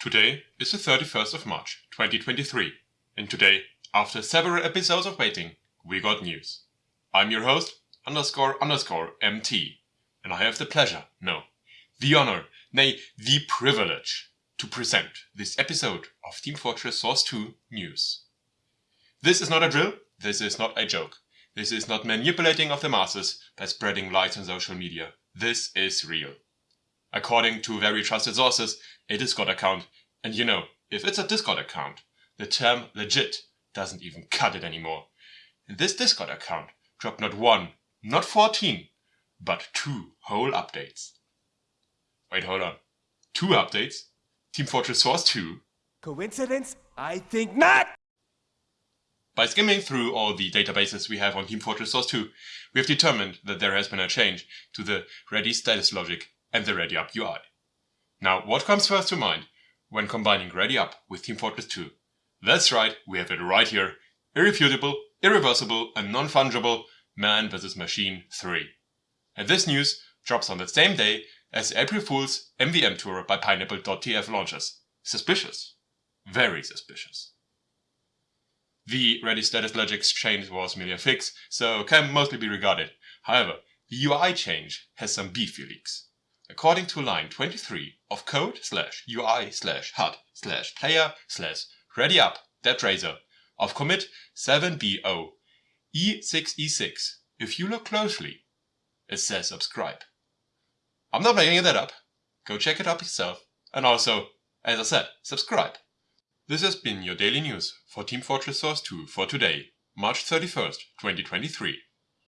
Today is the 31st of March 2023 and today, after several episodes of waiting, we got news. I'm your host, underscore underscore MT, and I have the pleasure, no, the honor, nay, the privilege to present this episode of Team Fortress Source 2 news. This is not a drill, this is not a joke, this is not manipulating of the masses by spreading lies on social media. This is real. According to very trusted sources, a Discord account, and you know, if it's a Discord account, the term legit doesn't even cut it anymore. This Discord account dropped not one, not 14, but two whole updates. Wait, hold on. Two updates? Team Fortress Source 2? Coincidence? I think not! By skimming through all the databases we have on Team Fortress Source 2, we have determined that there has been a change to the ready status logic and the ready up UI. Now, what comes first to mind when combining ready up with Team Fortress 2? That's right, we have it right here. Irrefutable, irreversible, and non-fungible Man vs. Machine 3. And this news drops on the same day as April Fool's MVM tour by Pineapple.tf launches. Suspicious. Very suspicious. The ready status logic change was merely a fix, so can mostly be regarded. However, the UI change has some beefy leaks. According to line 23 of code slash UI slash HUD slash player slash ready up razor of commit 7bo e6e6, if you look closely, it says subscribe. I'm not making that up. Go check it up yourself. And also, as I said, subscribe. This has been your daily news for Team Fortress Source 2 for today, March 31st, 2023.